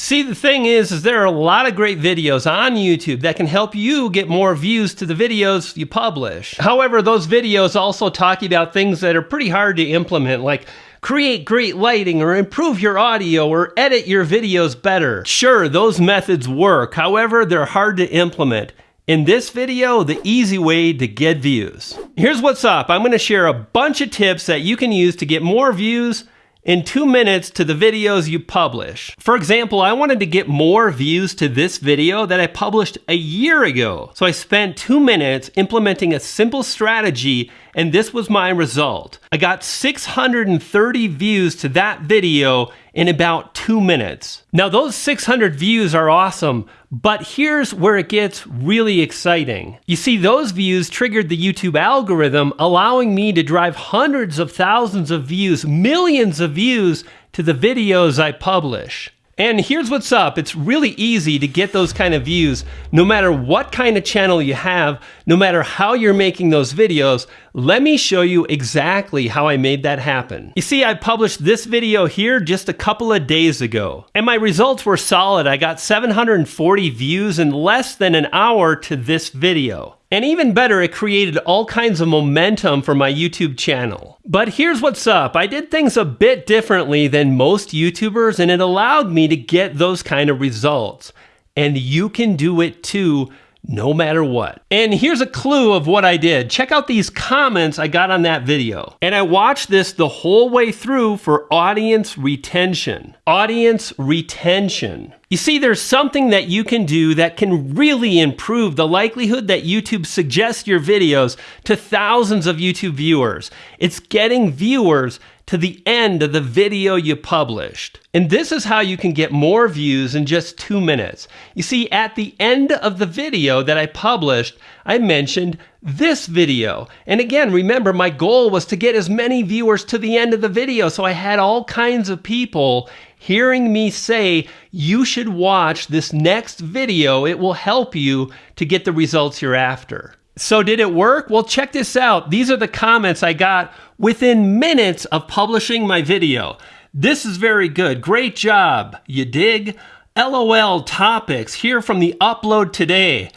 See, the thing is, is there are a lot of great videos on YouTube that can help you get more views to the videos you publish. However, those videos also talk about things that are pretty hard to implement, like create great lighting or improve your audio or edit your videos better. Sure, those methods work. However, they're hard to implement. In this video, the easy way to get views. Here's what's up. I'm going to share a bunch of tips that you can use to get more views in two minutes to the videos you publish. For example, I wanted to get more views to this video that I published a year ago. So I spent two minutes implementing a simple strategy and this was my result. I got 630 views to that video in about two minutes. Now those 600 views are awesome, but here's where it gets really exciting. You see, those views triggered the YouTube algorithm, allowing me to drive hundreds of thousands of views, millions of views to the videos I publish. And here's what's up. It's really easy to get those kind of views no matter what kind of channel you have, no matter how you're making those videos. Let me show you exactly how I made that happen. You see, I published this video here just a couple of days ago, and my results were solid. I got 740 views in less than an hour to this video. And even better, it created all kinds of momentum for my YouTube channel. But here's what's up. I did things a bit differently than most YouTubers and it allowed me to get those kind of results. And you can do it too no matter what. And here's a clue of what I did. Check out these comments I got on that video. And I watched this the whole way through for audience retention. Audience retention. You see, there's something that you can do that can really improve the likelihood that YouTube suggests your videos to thousands of YouTube viewers. It's getting viewers to the end of the video you published. And this is how you can get more views in just two minutes. You see, at the end of the video that I published, I mentioned this video. And again, remember, my goal was to get as many viewers to the end of the video. So I had all kinds of people hearing me say, you should watch this next video. It will help you to get the results you're after. So did it work? Well, check this out. These are the comments I got within minutes of publishing my video. This is very good. Great job. You dig? LOL topics here from the upload today.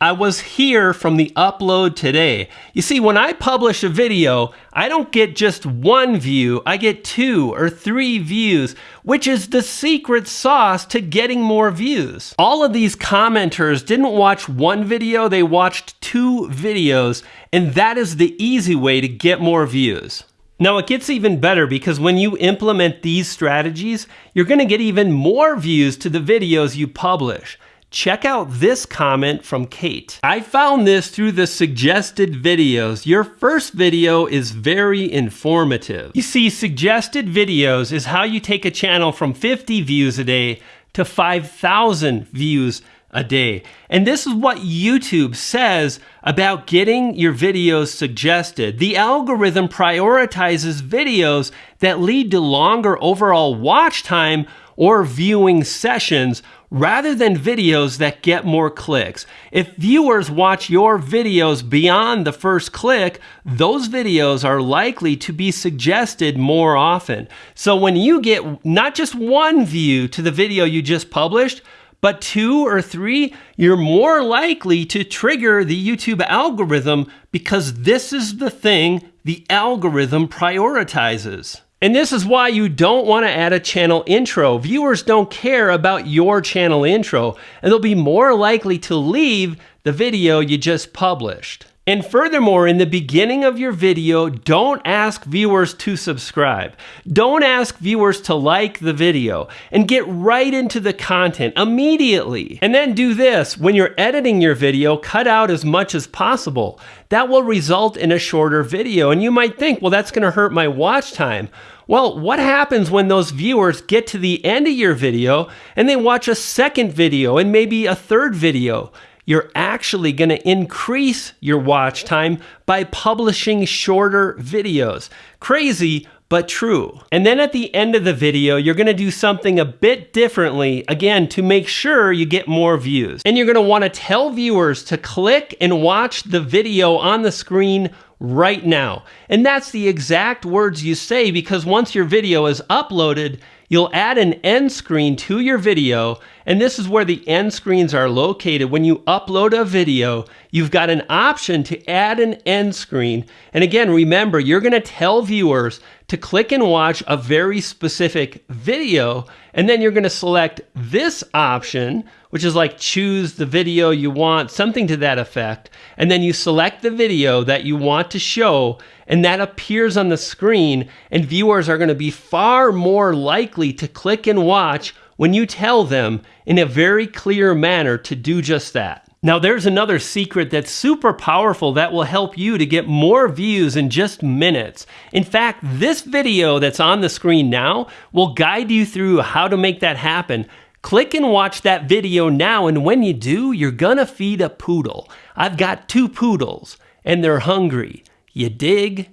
I was here from the upload today. You see, when I publish a video, I don't get just one view, I get two or three views, which is the secret sauce to getting more views. All of these commenters didn't watch one video, they watched two videos, and that is the easy way to get more views. Now, it gets even better because when you implement these strategies, you're going to get even more views to the videos you publish. Check out this comment from Kate. I found this through the suggested videos. Your first video is very informative. You see, suggested videos is how you take a channel from 50 views a day to 5,000 views a day. And this is what YouTube says about getting your videos suggested. The algorithm prioritizes videos that lead to longer overall watch time or viewing sessions rather than videos that get more clicks. If viewers watch your videos beyond the first click, those videos are likely to be suggested more often. So when you get not just one view to the video you just published, but two or three, you're more likely to trigger the YouTube algorithm because this is the thing the algorithm prioritizes. And this is why you don't want to add a channel intro. Viewers don't care about your channel intro, and they'll be more likely to leave the video you just published. And furthermore, in the beginning of your video, don't ask viewers to subscribe. Don't ask viewers to like the video and get right into the content immediately. And then do this, when you're editing your video, cut out as much as possible. That will result in a shorter video. And you might think, well, that's gonna hurt my watch time. Well, what happens when those viewers get to the end of your video and they watch a second video and maybe a third video? You're actually going to increase your watch time by publishing shorter videos. Crazy, but true. And then at the end of the video, you're gonna do something a bit differently, again, to make sure you get more views. And you're gonna wanna tell viewers to click and watch the video on the screen right now. And that's the exact words you say because once your video is uploaded, You'll add an end screen to your video, and this is where the end screens are located. When you upload a video, you've got an option to add an end screen. And again, remember, you're going to tell viewers to click and watch a very specific video, and then you're going to select this option, which is like choose the video you want, something to that effect. And then you select the video that you want to show, and that appears on the screen, and viewers are going to be far more likely to click and watch when you tell them in a very clear manner to do just that. Now, there's another secret that's super powerful that will help you to get more views in just minutes. In fact, this video that's on the screen now will guide you through how to make that happen. Click and watch that video now, and when you do, you're gonna feed a poodle. I've got two poodles, and they're hungry. You dig?